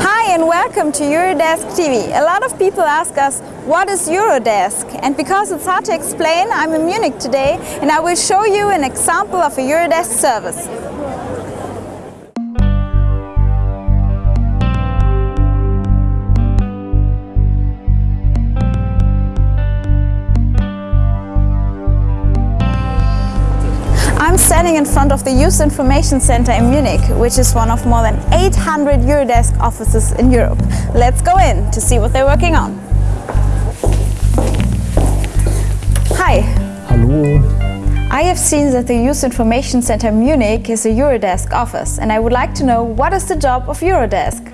Hi and welcome to Eurodesk TV. A lot of people ask us, what is Eurodesk? And because it's hard to explain, I'm in Munich today and I will show you an example of a Eurodesk service. Standing in front of the Youth Information Center in Munich, which is one of more than 800 Eurodesk offices in Europe. Let's go in to see what they're working on. Hi, Hallo, I have seen that the Youth Information Center Munich is a Eurodesk office and I would like to know what is the job of Eurodesk?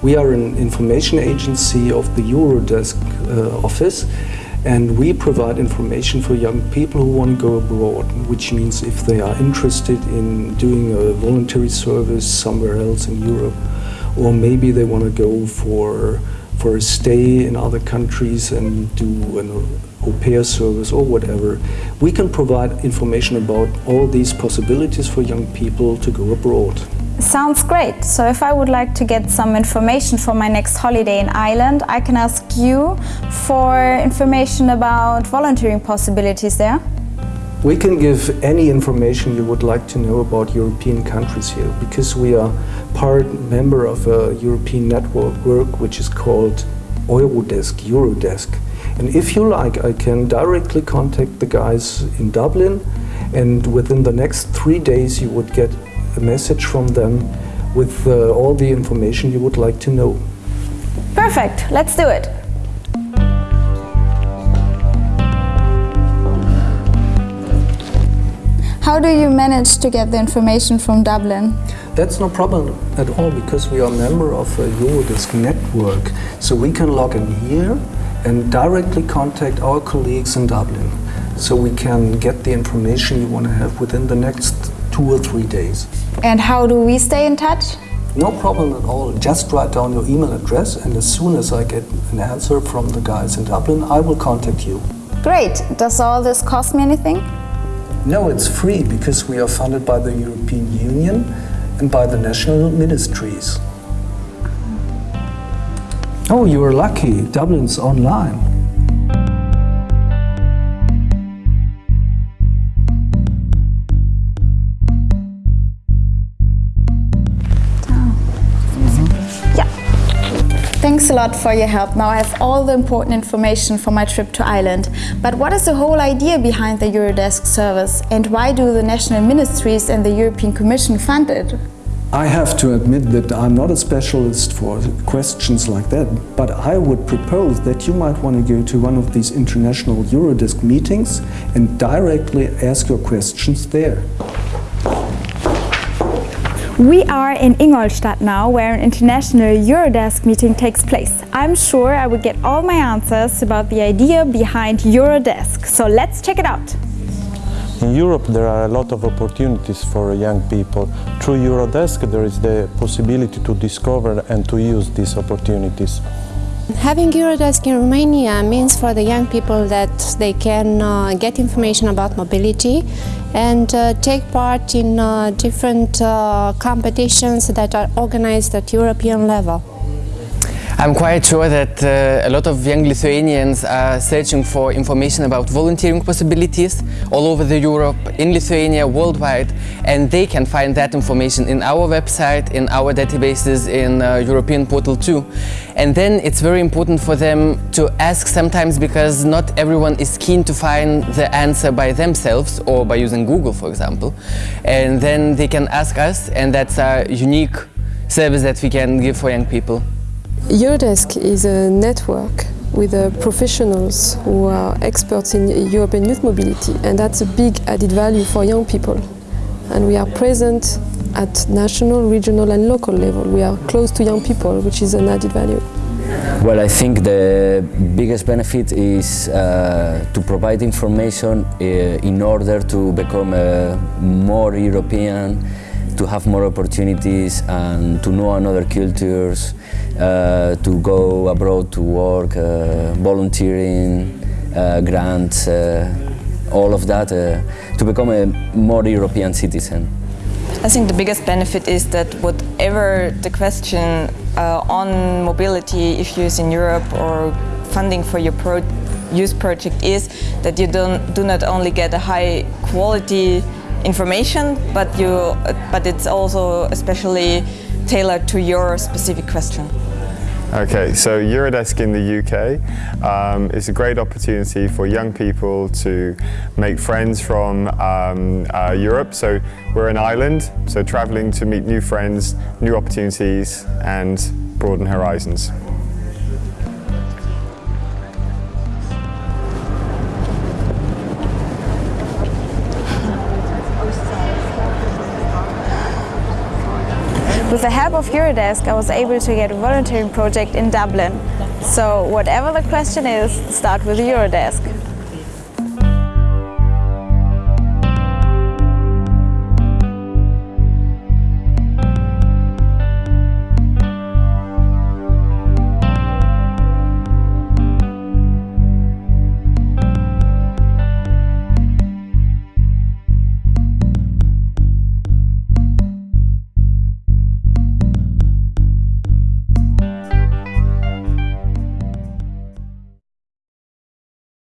we are an information agency of the Eurodesk uh, office and we provide information for young people who want to go abroad, which means if they are interested in doing a voluntary service somewhere else in Europe or maybe they want to go for, for a stay in other countries and do an au pair service or whatever, we can provide information about all these possibilities for young people to go abroad. Sounds great. So if I would like to get some information for my next holiday in Ireland, I can ask you for information about volunteering possibilities there. We can give any information you would like to know about European countries here because we are part member of a European network work which is called Eurodesk, Eurodesk. And if you like, I can directly contact the guys in Dublin and within the next three days you would get a message from them with uh, all the information you would like to know. Perfect, let's do it. How do you manage to get the information from Dublin? That's no problem at all because we are a member of a Eurodesk network. So we can log in here and directly contact our colleagues in Dublin. So we can get the information you want to have within the next two or three days. And how do we stay in touch? No problem at all. Just write down your email address and as soon as I get an answer from the guys in Dublin, I will contact you. Great. Does all this cost me anything? No, it's free because we are funded by the European Union and by the national ministries. Oh, you are lucky. Dublin's online. Thanks a lot for your help. Now I have all the important information for my trip to Ireland. But what is the whole idea behind the Eurodesk service and why do the national ministries and the European Commission fund it? I have to admit that I'm not a specialist for questions like that, but I would propose that you might want to go to one of these international Eurodesk meetings and directly ask your questions there. We are in Ingolstadt now, where an international Eurodesk meeting takes place. I'm sure I will get all my answers about the idea behind Eurodesk. So let's check it out. In Europe there are a lot of opportunities for young people. Through Eurodesk there is the possibility to discover and to use these opportunities. Having Eurodesk in Romania means for the young people that they can uh, get information about mobility and uh, take part in uh, different uh, competitions that are organized at European level. I'm quite sure that uh, a lot of young Lithuanians are searching for information about volunteering possibilities all over the Europe, in Lithuania, worldwide, and they can find that information in our website, in our databases, in uh, European portal too. And then it's very important for them to ask sometimes because not everyone is keen to find the answer by themselves or by using Google, for example. And then they can ask us, and that's a unique service that we can give for young people. Eurodesk is a network with uh, professionals who are experts in European youth mobility and that's a big added value for young people. And we are present at national, regional and local level. We are close to young people, which is an added value. Well, I think the biggest benefit is uh, to provide information uh, in order to become uh, more European, to have more opportunities and to know another cultures, uh, to go abroad to work, uh, volunteering, uh, grants, uh, all of that, uh, to become a more European citizen. I think the biggest benefit is that whatever the question uh, on mobility issues in Europe or funding for your pro youth project is that you don't, do not only get a high quality information, but, you, but it's also especially tailored to your specific question. Okay, so Eurodesk in the UK um, is a great opportunity for young people to make friends from um, uh, Europe. So we're an island, so travelling to meet new friends, new opportunities and broaden horizons. With the help of Eurodesk, I was able to get a volunteering project in Dublin. So whatever the question is, start with Eurodesk.